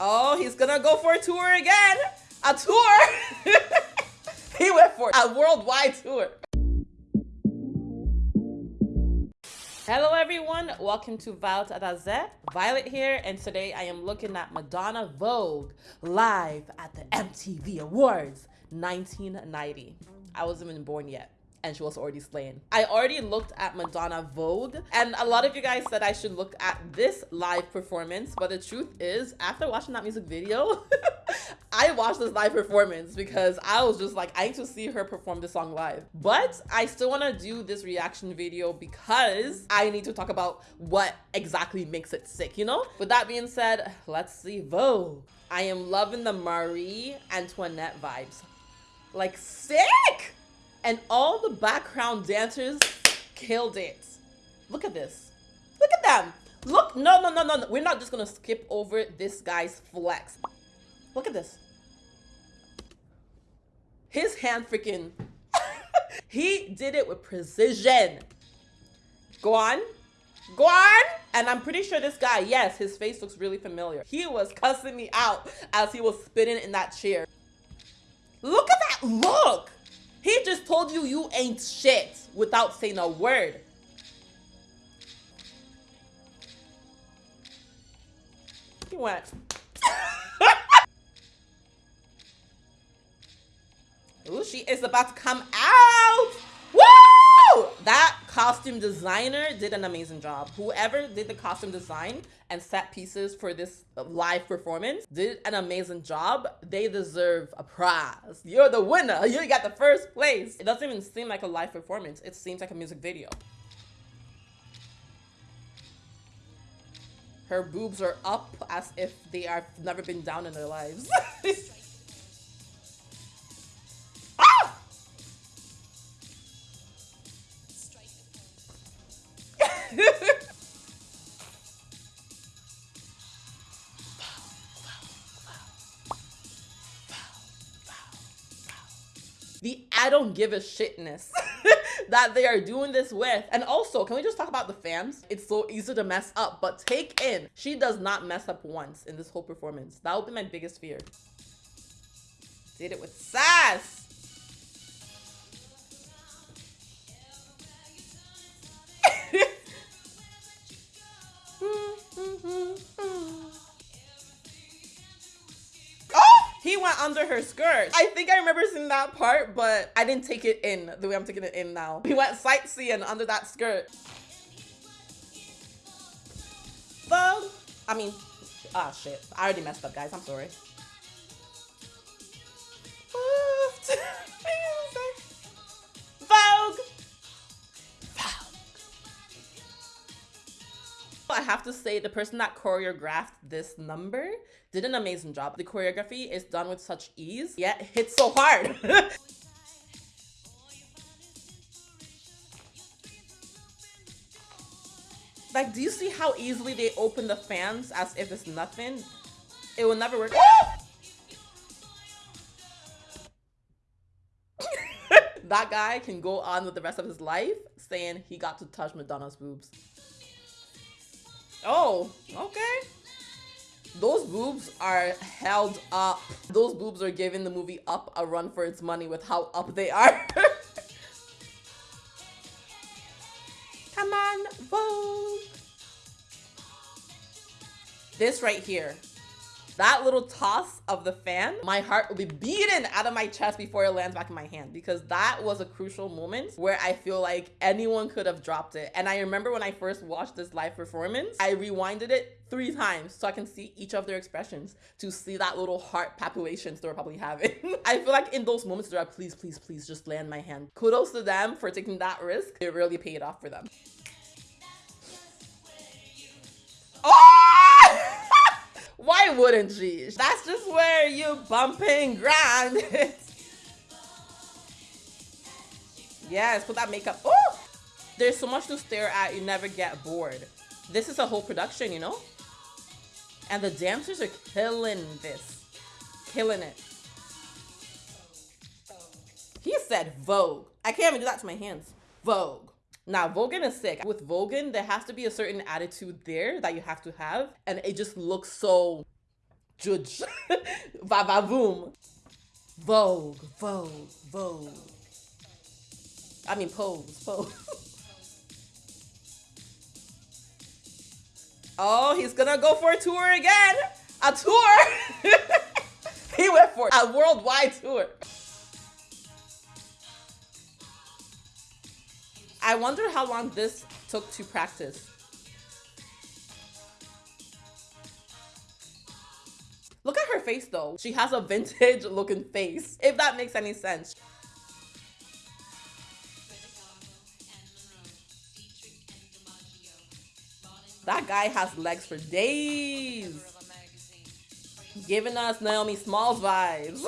Oh, he's gonna go for a tour again. A tour. he went for a worldwide tour. Hello everyone, welcome to Violet Adaze. Violet here, and today I am looking at Madonna Vogue live at the MTV Awards 1990. I wasn't even born yet and she was already slain. I already looked at Madonna Vogue and a lot of you guys said I should look at this live performance, but the truth is after watching that music video, I watched this live performance because I was just like, I need to see her perform this song live. But I still want to do this reaction video because I need to talk about what exactly makes it sick, you know? With that being said, let's see Vogue. I am loving the Marie Antoinette vibes. Like sick! And all the background dancers killed it. Look at this. Look at them. Look, no, no, no, no, no. We're not just gonna skip over this guy's flex. Look at this. His hand freaking, he did it with precision. Go on. Go on. And I'm pretty sure this guy, yes, his face looks really familiar. He was cussing me out as he was spinning in that chair. Look at that look. He just told you you ain't shit without saying a word. He went. Ooh, she is about to come out. That costume designer did an amazing job. Whoever did the costume design and set pieces for this live performance did an amazing job. They deserve a prize. You're the winner. You got the first place. It doesn't even seem like a live performance. It seems like a music video. Her boobs are up as if they have never been down in their lives. I don't give a shitness that they are doing this with. And also, can we just talk about the fans? It's so easy to mess up, but take in, she does not mess up once in this whole performance. That would be my biggest fear. Did it with sass. he went under her skirt. I think I remember seeing that part, but I didn't take it in the way I'm taking it in now. He went sightseeing under that skirt. Vogue. I mean, ah, shit. I already messed up, guys. I'm sorry. Have to say the person that choreographed this number did an amazing job. The choreography is done with such ease, yet hits so hard. like, do you see how easily they open the fans as if it's nothing? It will never work. that guy can go on with the rest of his life saying he got to touch Madonna's boobs. Oh, okay. Those boobs are held up. Those boobs are giving the movie Up a run for its money with how up they are. Come on, Vogue. This right here that little toss of the fan, my heart will be beaten out of my chest before it lands back in my hand because that was a crucial moment where I feel like anyone could have dropped it. And I remember when I first watched this live performance, I rewinded it three times so I can see each of their expressions to see that little heart palpitations they were probably having. I feel like in those moments, they're like, please, please, please just land my hand. Kudos to them for taking that risk. It really paid off for them. That's just where you bumping grind. yes, put that makeup. Oh, there's so much to stare at. You never get bored. This is a whole production, you know? And the dancers are killing this. Killing it. He said Vogue. I can't even do that to my hands. Vogue. Now, voguing is sick. With voguing, there has to be a certain attitude there that you have to have. And it just looks so Judge. Vavavoom. Vogue, Vogue, Vogue. I mean, pose, pose. oh, he's gonna go for a tour again. A tour. he went for a worldwide tour. I wonder how long this took to practice. Face though. She has a vintage looking face, if that makes any sense. That guy has legs for days. Giving us Naomi Smalls vibes.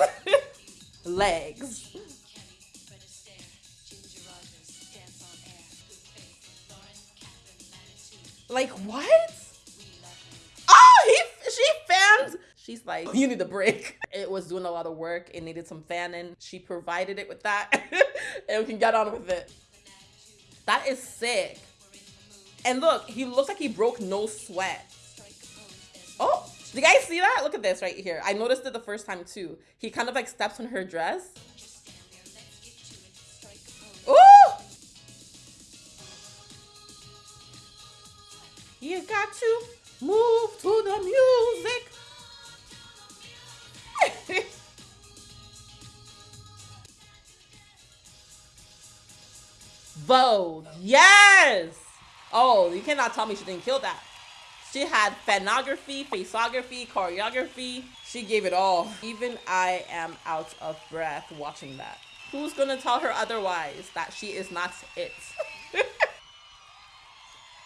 legs. Like what? She's like, you need a break. It was doing a lot of work. It needed some fanning. She provided it with that, and we can get on with it. That is sick. And look, he looks like he broke no sweat. Oh, do you guys see that? Look at this right here. I noticed it the first time too. He kind of like steps on her dress. Ooh! You got to move to the music. Vogue. Yes. Oh, you cannot tell me she didn't kill that. She had fanography, faceography, choreography. She gave it all. Even I am out of breath watching that. Who's gonna tell her otherwise that she is not it?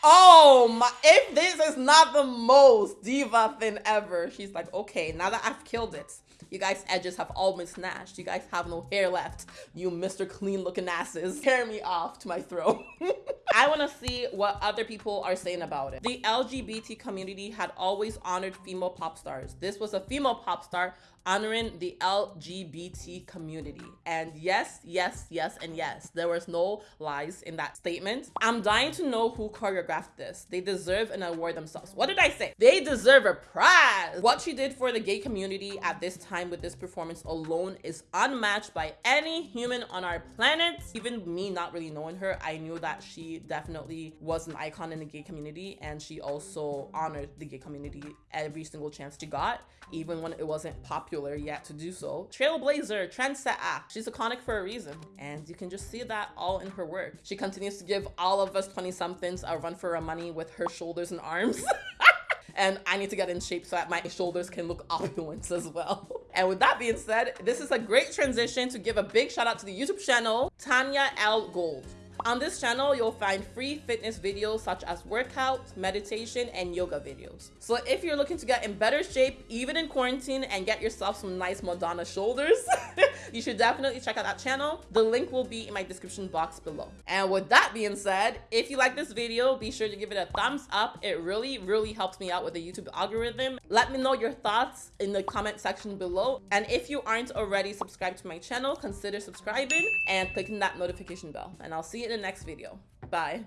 oh my, if this is not the most diva thing ever. She's like, okay, now that I've killed it, you guys' edges have all been snatched. You guys have no hair left. You Mr. Clean looking asses. Tear me off to my throat. I want to see what other people are saying about it. The LGBT community had always honored female pop stars. This was a female pop star honoring the LGBT community. And yes, yes, yes, and yes, there was no lies in that statement. I'm dying to know who choreographed this. They deserve an award themselves. What did I say? They deserve a prize. What she did for the gay community at this time with this performance alone is unmatched by any human on our planet. Even me not really knowing her, I knew that she definitely was an icon in the gay community and she also honored the gay community every single chance she got, even when it wasn't popular yet to do so. Trailblazer, trendsetter. She's iconic for a reason. And you can just see that all in her work. She continues to give all of us 20 somethings a run for our money with her shoulders and arms. and I need to get in shape so that my shoulders can look opulent as well. And with that being said, this is a great transition to give a big shout out to the YouTube channel, Tanya L. Gold. On this channel, you'll find free fitness videos such as workouts, meditation, and yoga videos. So if you're looking to get in better shape, even in quarantine, and get yourself some nice Madonna shoulders, you should definitely check out that channel. The link will be in my description box below. And with that being said, if you like this video, be sure to give it a thumbs up. It really, really helps me out with the YouTube algorithm. Let me know your thoughts in the comment section below. And if you aren't already subscribed to my channel, consider subscribing and clicking that notification bell. And I'll see you in the next video. Bye.